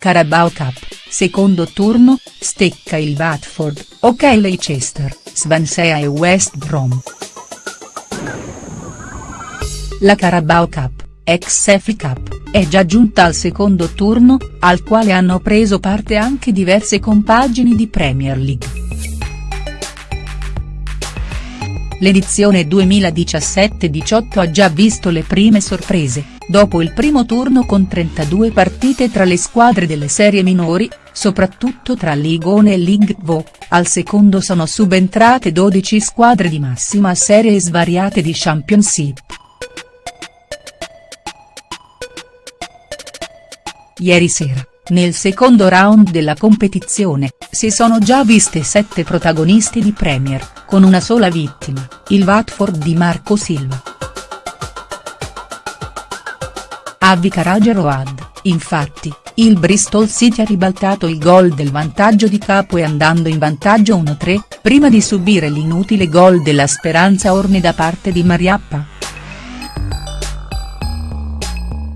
Carabao Cup, secondo turno, stecca il Watford, ok Leicester, Swansea e West Brom. La Carabao Cup, ex FA Cup, è già giunta al secondo turno, al quale hanno preso parte anche diverse compagini di Premier League. L'edizione 2017-18 ha già visto le prime sorprese, dopo il primo turno con 32 partite tra le squadre delle serie minori, soprattutto tra Ligone e League Vo, al secondo sono subentrate 12 squadre di massima serie svariate di Championship. Ieri sera, nel secondo round della competizione, si sono già viste sette protagonisti di Premier, con una sola vittima, il Watford di Marco Silva. A Vicarage Road, infatti, il Bristol City ha ribaltato il gol del vantaggio di capo e andando in vantaggio 1-3, prima di subire l'inutile gol della Speranza Orne da parte di Mariappa.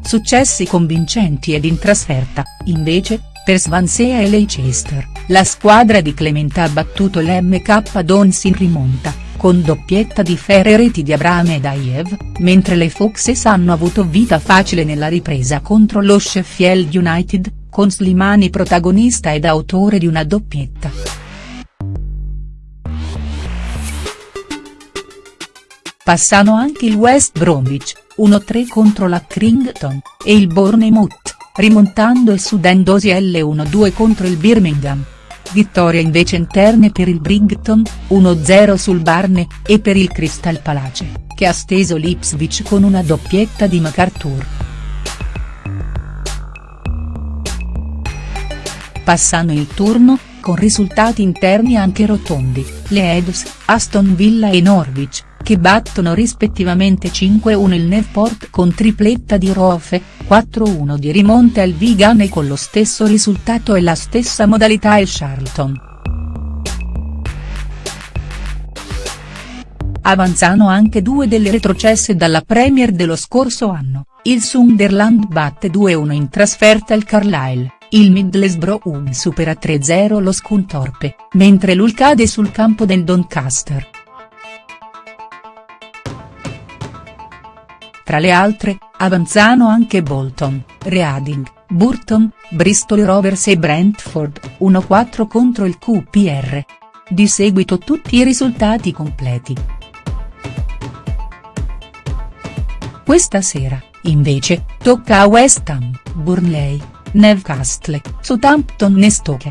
Successi convincenti ed in trasferta, invece, per Swansea e Leicester, la squadra di Clemente ha battuto l'MK Dons in rimonta, con doppietta di Ferre reti di Abraham e Daev, mentre le Foxes hanno avuto vita facile nella ripresa contro lo Sheffield United, con Slimani protagonista ed autore di una doppietta. Passano anche il West Bromwich, 1-3 contro la Crington, e il Bournemouth, rimontando e sudendosi L1-2 contro il Birmingham. Vittoria invece interne per il Brighton, 1-0 sul Barne, e per il Crystal Palace, che ha steso l'Ipswich con una doppietta di MacArthur. Passano il turno, con risultati interni anche rotondi, le Eds, Aston Villa e Norwich, che battono rispettivamente 5-1 il Newport con tripletta di Rofe, 4-1 di rimonte al Vigan e con lo stesso risultato e la stessa modalità il Charlton. Avanzano anche due delle retrocesse dalla Premier dello scorso anno, il Sunderland batte 2-1 in trasferta il Carlisle, il Middlesbrough supera 3-0 lo Scunthorpe, mentre l'Ul cade sul campo del Doncaster. Tra le altre, avanzano anche Bolton, Reading, Burton, Bristol Rovers e Brentford, 1-4 contro il QPR. Di seguito tutti i risultati completi. Questa sera, invece, tocca a West Ham, Burnley, Newcastle, Southampton e Stoke.